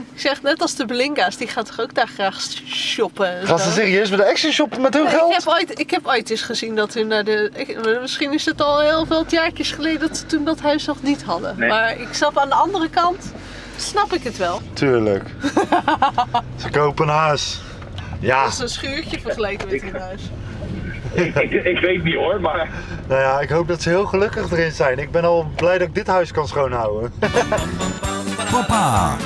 Ik zeg net als de Belinga's, die gaat toch ook daar graag shoppen. en Gaan ze serieus met de Action shoppen met hun Nee, ik, geld? heb ooit, ik heb ooit eens gezien dat hun naar de. ik- misschien is het al heel veel jaartjes geleden dat ze toen dat huis nog niet hadden. Nee. Maar ik snap aan de andere kant, snap ik het wel. Tuurlijk. ze kopen een huis. Ja, Dat is een schuurtje vergeleken met hun huis. ik, ik, ik weet niet hoor, maar nou ja, ik hoop dat ze heel gelukkig erin zijn. Ik ben al blij dat ik dit huis kan schoonhouden. Papa.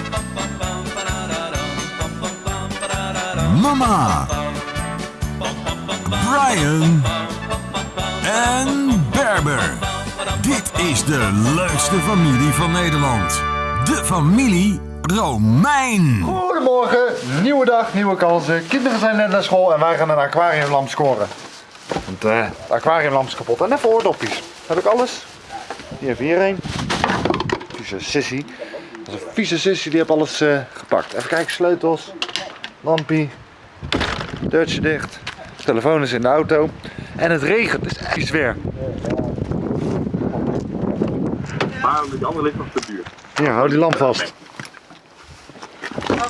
Mama. Brian. En Berber. Dit is de leukste familie van Nederland. De familie Romein. Goedemorgen, nieuwe dag, nieuwe kansen. Kinderen zijn net naar school en wij gaan een aquariumlamp scoren. Want eh de aquariumlamp is kapot. En even oordopjes. Heb ik alles? Hier even hierheen. Vieze sissy. Dat is een vieze sissy, die heeft alles eh, gepakt. Even kijken, sleutels, lampie, deurtje dicht. De telefoon is in de auto. En het regent, het is echt weer. maar die andere ligt nog te duur. Hier, hou die lamp vast.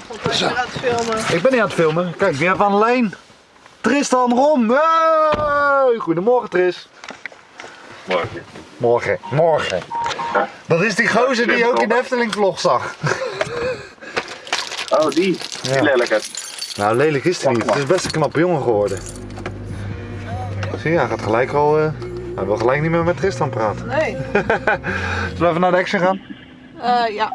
God, ik ben aan het filmen. Ik ben niet aan het filmen. Kijk, wie hebben we aan de lijn? Tristan Rom. Hey! Goedemorgen Tris. Morgen. Morgen. Morgen. Dat is die gozer die je ook in de Efteling vlog zag. Oh, die. Ja. Die lelijke. Nou, lelijk is hij niet. Het is best een knappe jongen geworden. Zie je, hij gaat gelijk al... eh, hij wil gelijk niet meer met Tristan praten. Nee. Zullen we even naar de action gaan? Eh, ja.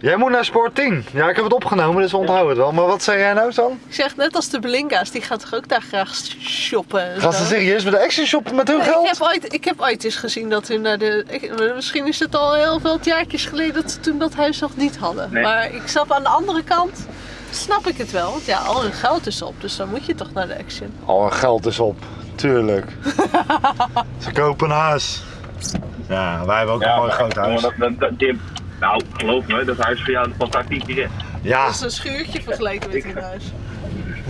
Jij moet naar Sport 10. Ja, ik heb het opgenomen, dus we onthouden het wel. Maar wat zei jij nou, San? Ik zeg net als de Belinga's, die gaat toch ook daar graag shoppen. en Gaan ze serieus met de action shoppen met hun Nee, ik, geld? heb ooit, ik heb ooit eens gezien dat hun naar de. ik- misschien is het al heel veel jaartjes geleden dat ze toen dat huis nog niet hadden. Nee. Maar ik snap aan de andere kant, snap ik het wel. Want ja, al hun geld is op, dus dan moet je toch naar de action. Al hun geld is op. Tuurlijk. ze kopen een huis. Ja, wij hebben ook een mooi groot huis. Dat, dat, dat, nou, geloof me, dat huis voor jou daar keer in. Ja, Dat is een schuurtje vergeleken met hun huis.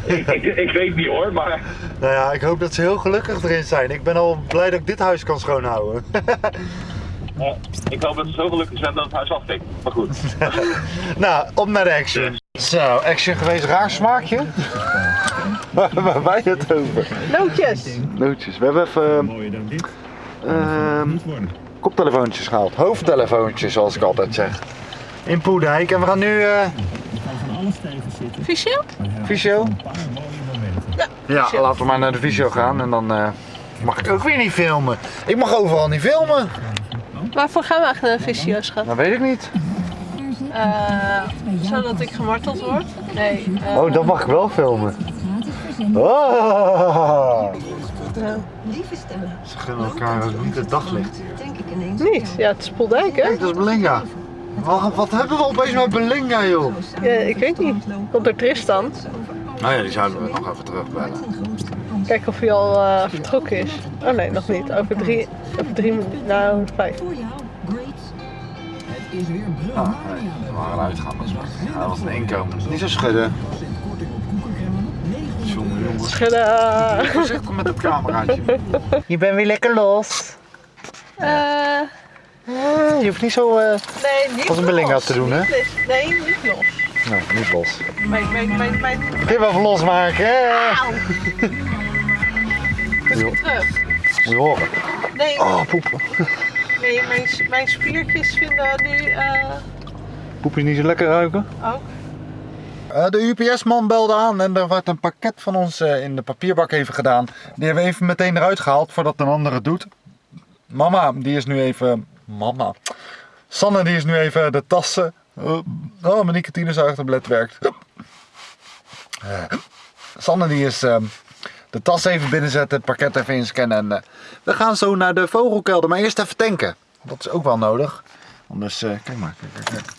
Ik, ik, ik weet niet hoor, maar nou ja, ik hoop dat ze heel gelukkig erin zijn. Ik ben al blij dat ik dit huis kan schoonhouden. eh, ik hoop dat ze zo gelukkig zijn dat het huis aftikt. Maar goed. nou, op naar de action. Zo, action geweest, raar smaakje. Waar hebben wij het over? Nootjes! Nootjes. We hebben even ehm, koptelefoontjes gehaald. Hoofdtelefoontjes, zoals ik altijd zeg. In Poedijk. En we gaan nu... eh Visio? Visio? Ja, Ja, laten we maar naar de visio gaan en dan eh, mag ik ook weer niet filmen. Ik mag overal niet filmen. Waarvoor gaan we eigenlijk naar de visio's gaan? Dat weet ik niet. Eh, zodat ik gemarteld word? Nee. eh, Oh, dat mag ik wel filmen. Oh. Lieve stemmen, Ze gunnen elkaar niet het daglicht hier. denk ik ineens. niet. Ja, het is Poeldijk, hè? Kijk, dat is Belinga. Wat, wat hebben we opeens met Belinga, joh? Ja, ik weet niet. Komt er Tristan? Nou ja, die zouden we nog even terugbellen. Kijken of hij al eh, vertrokken is. Oh nee, nog niet. Over drie, over drie minuten. Nou, over vijf. Het is weer Ah, nee, we waren uitgaan. Dat is wel. Dat was een inkomen. Niet zo schudden. Jongen, jongens. Schudden. Voorzichtig met het cameraatje. Je bent weer lekker los. Eh, Je hoeft niet zo... eh, nee, niet Als een Belinga los. te doen, hè? Nee, niet los. Nee, niet los. Mijn, mijn, mijn, mijn... Je wel even losmaken, hè? Moet ik terug? Moet je horen. Nee, Oh, poep. nee mijn, mijn spiertjes vinden nu eh, Poepjes niet zo lekker ruiken? ook. Eh, de UPS-man belde aan en er werd een pakket van ons eh, in de papierbak even gedaan. Die hebben we even meteen eruit gehaald voordat een ander het doet. Mama, die is nu even... Mama. Sanne, die is nu even de tassen... Uh, oh, mijn nicotinezuigtablet werkt. Sanne, die is ehm, de tas even binnenzetten, het pakket even inscannen. En eh, we gaan zo naar de vogelkelder, maar eerst even tanken. Dat is ook wel nodig. Anders, eh, kijk maar, kijk, kijk, kijk.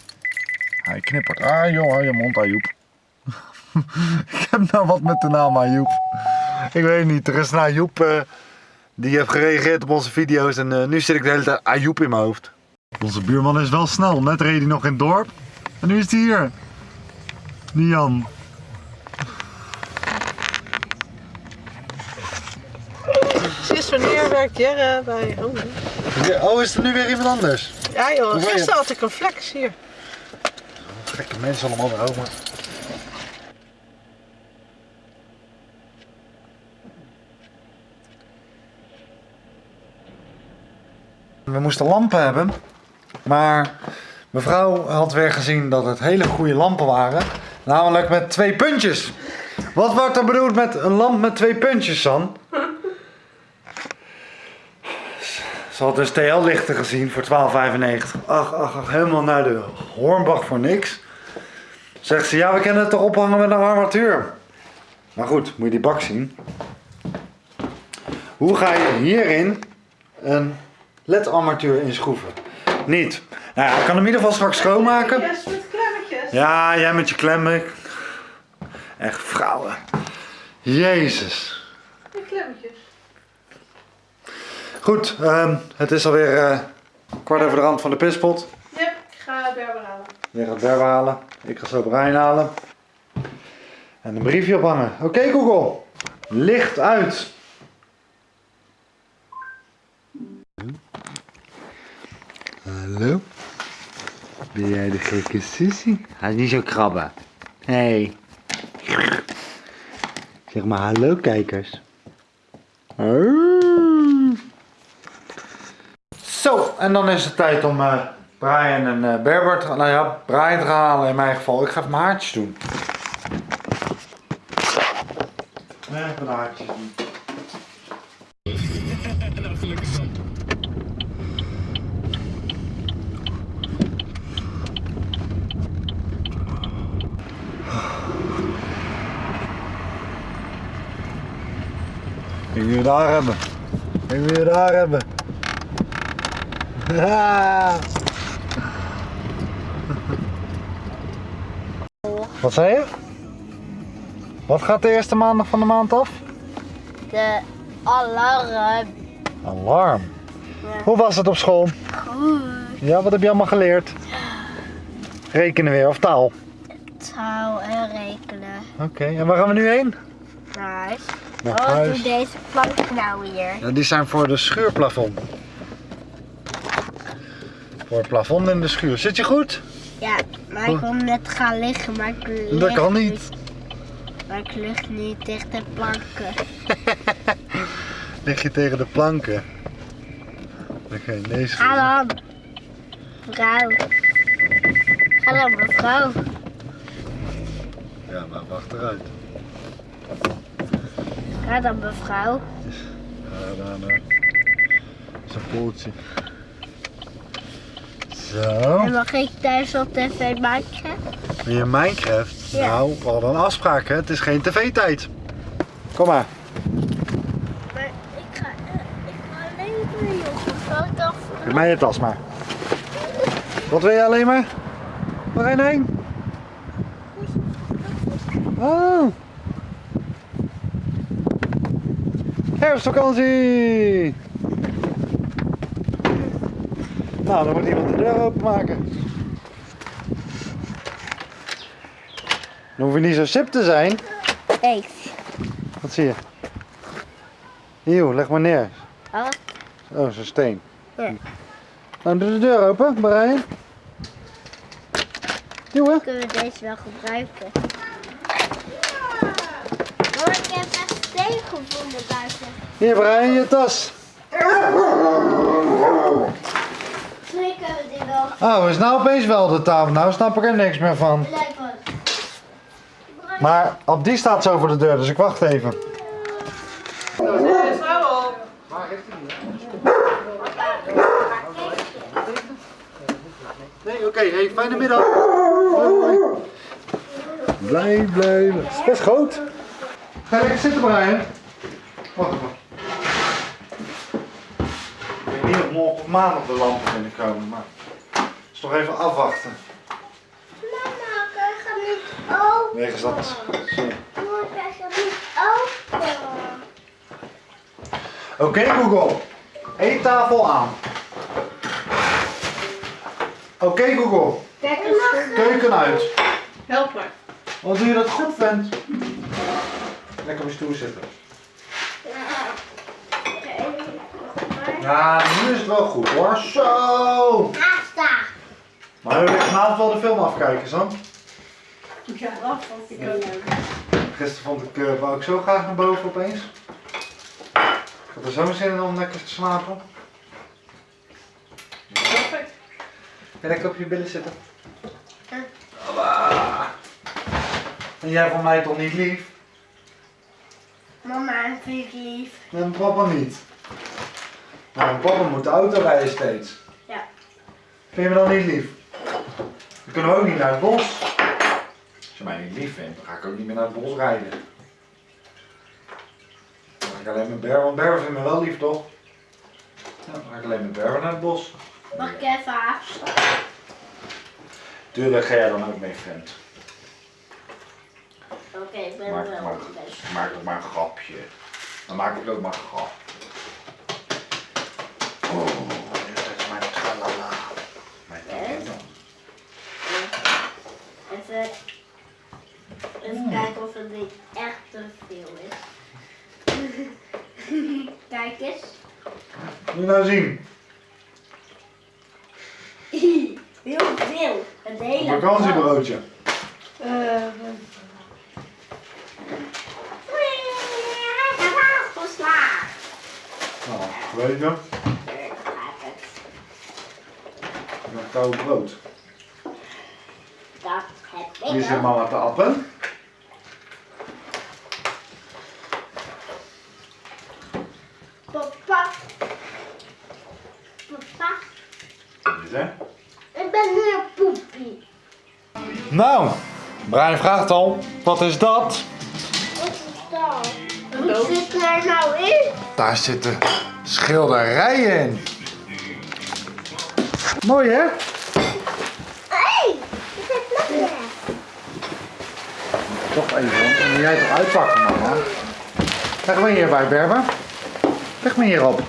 Hij knippert. Ah joh, je mond Ajoep. ik heb nou wat met de naam Ajoep. Ik weet niet, er is een Ajoep eh, die heeft gereageerd op onze video's en nu zit ik de hele tijd Ajoep in mijn hoofd. Onze buurman is wel snel, net reed hij nog in het dorp en nu is hij hier. Nian. Werkt Jerre bij Home? Oh, is er nu weer iemand anders? Ja joh, gisteren had ik een flex hier. Gekke mensen allemaal weer over. We moesten lampen hebben, maar mevrouw had weer gezien dat het hele goede lampen waren. Namelijk met twee puntjes. Wat wordt er bedoeld met een lamp met twee puntjes, San? Ze had dus TL-lichten gezien voor 12,95. Ach, ach, ach, helemaal naar de Hornbach voor niks. Zegt ze, ja, we kunnen het toch ophangen met een armatuur. Maar goed, moet je die bak zien. Hoe ga je hierin een LED-armatuur inschroeven? Niet. Nou ja, ik kan hem in ieder geval straks schoonmaken. Yes, met klemmetjes. Ja, jij met je klemmen. Echt vrouwen. Jezus. Met klemmetjes. Goed, ehm, het is alweer eh, kwart over de rand van de pispot. Yep, ik ga Berber halen. Jij gaat Berber halen. Ik ga zo Brian halen. En een briefje ophangen. Oké Google. Licht uit. Hallo? Ben jij de gekke Sissy? Hij is niet zo krabben. Hey. Zeg maar hallo kijkers. En dan is het tijd om eh, Brian en Berber te gaan. Nou ja, Brian te halen in mijn geval. Ik ga even mijn haartjes doen. Even mijn haartjes doen. Ik wil je daar hebben. Ik wil je daar hebben. Wat zei je? Wat gaat de eerste maandag van de maand af? De alarm. Alarm. Ja. Hoe was het op school? Goed. Ja, wat heb je allemaal geleerd? Rekenen weer of taal? Taal en rekenen. Oké, en waar gaan we nu heen? Nice. Naar Wat huis. deze plank nou hier? Ja, die zijn voor de schuurplafond. Voor het plafond in de schuur. Zit je goed? Ja, maar ik wil net gaan liggen, maar ik lig Dat kan niet. Maar ik lig niet tegen de planken. Lig je tegen de planken? Oké, deze. Ga dan. Mevrouw. Ga dan, mevrouw. Ja, maar wacht eruit. Ga dan, mevrouw. Ja, daar nou. Zijn poeltje. Zo. En mag ik thuis op tv maken? Wil je Minecraft? Ja. Nou, we hadden een afspraak, hè? Het is geen tv-tijd. Kom maar. Maar ik ga, eh, ik ga alleen. Mevrouw, ik dacht... Geef mij je tas maar. Wat wil je alleen maar? Waar ga je heen? Oh. Herfstvakantie! Nou, dan moet iemand de deur openmaken. Dan hoef je niet zo sip te zijn. Eens. Wat zie je? Hier, leg maar neer. Wat? Oh, zo'n steen. Ja. Nou, doe de deur open, Brian. Jongen. Kunnen we deze wel gebruiken? Oh, ik heb echt steen gevonden buiten. Hier, Brian, je tas. Misschien kunnen we die wel Oh, is nou opeens wel de tafel. Nou snap ik er niks meer van. Maar op die staat zo voor de deur, dus ik wacht even. Nee, oké. Hey, fijne middag. Hoi. Blij, blij. Het is best groot. Ga lekker zitten, Brian. Wacht even. Ik weet niet of morgen of maandag de lampen binnenkomen, maar... Is toch even afwachten. Mama, ik ga niet open. Wegens dat... Mama, ik ga niet open. Oké Google, eettafel aan. Oké Google, Kijk eens. keuken uit. Help maar. Wat doe je dat goed vindt? Lekker op je stoel zitten. Ja, nu is het wel goed hoor. Zo! Maar we willen vanavond wel de film afkijken, Sam. Ja, dat vond ik ook leuk. Gisteren vond ik, eh, wou ik zo graag naar boven opeens. Ik had er zo'n zin in om lekker te slapen. Perfect. Kan ik op je billen zitten? Ja. En jij vond mij toch niet lief? Mama vind ik lief. En papa niet. Nou, en papa moet de auto rijden steeds. Ja. Vind je me dan niet lief? Dan kunnen we ook niet naar het bos. Als je mij niet lief vindt, dan ga ik ook niet meer naar het bos rijden. Dan ga ik alleen met Berber, want Berber vindt me wel lief toch? Ja, dan ga ik alleen met Berber naar het bos. Mag ik even afstaan? Tuurlijk ga jij dan ook mee, vriend. Oké, ik ben Maak, wel maak, maak ook maar een grapje. Dan maak ik ook maar een grap. Oh, dit is mijn tralala. Mijn tralala. Even, even het niet echt te veel is. Kijk eens. Moet je nou zien. Heel veel. Het hele Een vakantiebroodje. Is afgeslagen. Nou, weet je. Ik ga het. Een koud brood. Dat heb ik Hier zit mama te appen. Papa. Papa. Dit, hè? Ik ben nu een poepie. Nou, Brian vraagt al, wat is dat? Wat is dat? Hoe zit er nou in? Daar zitten schilderijen in. Mooi hè? Hé, ik heb nog meer. Toch even, dan moet jij toch uitpakken mama. Leg me hierbij Berber. Leg me hierop.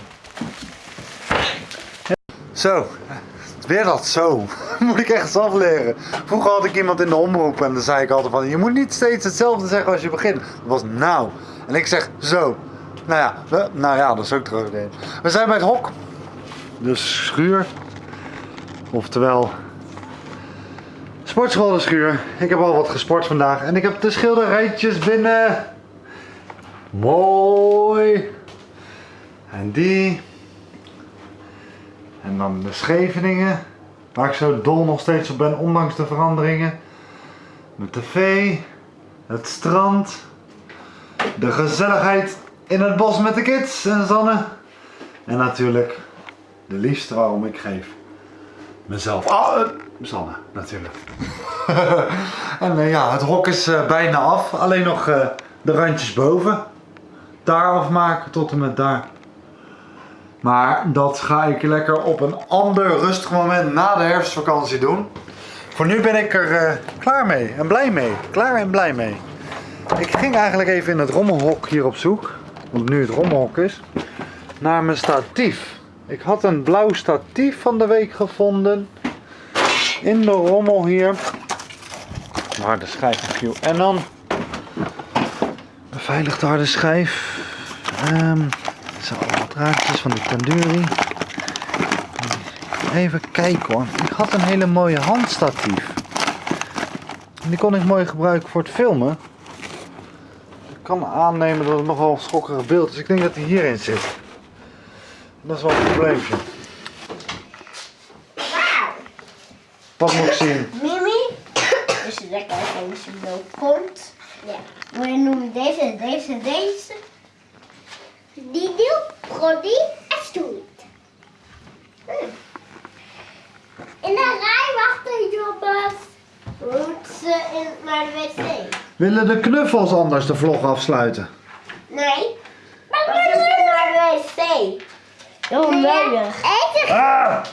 Zo, weer dat zo. Moet ik echt afleren. Vroeger had ik iemand in de omroep en dan zei ik altijd van... Je moet niet steeds hetzelfde zeggen als je begint. Dat was nou. En ik zeg zo. Nou ja, nou ja, dat is ook terug. We zijn bij het hok. Dus schuur. Oftewel Sportschool de schuur. Ik heb al wat gesport vandaag en ik heb de schilderijtjes binnen. Mooi. En die. En dan de Scheveningen. Waar ik zo dol nog steeds op ben, ondanks de veranderingen. De tv. Het strand. De gezelligheid in het bos met de kids en Zanne. En natuurlijk de liefste waarom ik geef. Mezelf. Ah, eh, Sanne, natuurlijk. en eh, ja, het hok is eh, bijna af. Alleen nog eh, de randjes boven. Daar afmaken tot en met daar. Maar dat ga ik lekker op een ander rustig moment na de herfstvakantie doen. Voor nu ben ik er eh, klaar mee en blij mee. Klaar en blij mee. Ik ging eigenlijk even in het rommelhok hier op zoek. Want nu het rommelhok is. Naar mijn statief. Ik had een blauw statief van de week gevonden in de rommel hier. Waar de schijf viel. En dan beveiligde harde schijf. Ehm zo, draadjes van die Tanduri. Even kijken hoor. Ik had een hele mooie handstatief. Die kon ik mooi gebruiken voor het filmen. Ik kan aannemen dat het nogal schokkerig beeld is. Ik denk dat hij hierin zit. Dat is wel een probleempje. Wauw. Wat moet ik zien? Mimi. Dus je lekker je zo komt. Ja. Moet je noemen deze, deze, deze. Die doe, die en stoeit. Hm. In de rij wachten jongens. Moet ze in, naar de wc? Willen de knuffels anders de vlog afsluiten? Nee. Maar we moeten naar de wc. Heel nodig. Eten. Ah!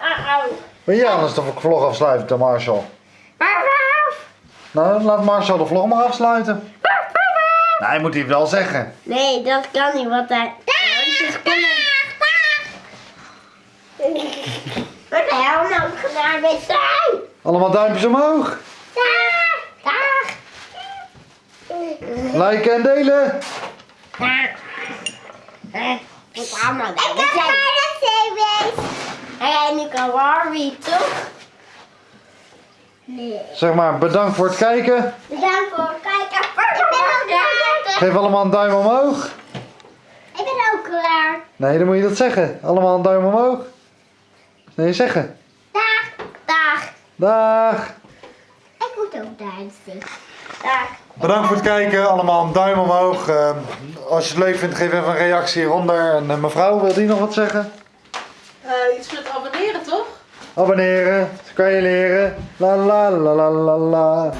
Uh-oh. Wil jij anders de vlog afsluiten, Marshall? Maar af. Nou, laat Marshall de vlog maar afsluiten. Nee, hij moet hij wel zeggen. Nee, dat kan niet, want hij... Wat de hel nou gedaan met zijn? Allemaal duimpjes omhoog. Dag! Dag! Liken en delen. Wat allemaal Ik heb naar de. En nu kan Barbie toch? Nee. Zeg maar bedankt voor het kijken. Bedankt voor het kijken. Ik. Geef allemaal een duim omhoog. Ik ben ook klaar. Nee, dan moet je dat zeggen. Allemaal een duim omhoog. Nee, zeggen. Dag. Dag. Dag. Ik moet ook dansen. Dag. Bedankt voor het kijken. Allemaal een duim omhoog. Ehm, als je het leuk vindt, geef even een reactie hieronder. En eh, mevrouw, wil die nog wat zeggen? Eh, iets met abonneren toch? Abonneren, dat kan je leren. La la la la la la.